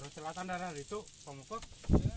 Terus selatan darah itu pemukul. Ya,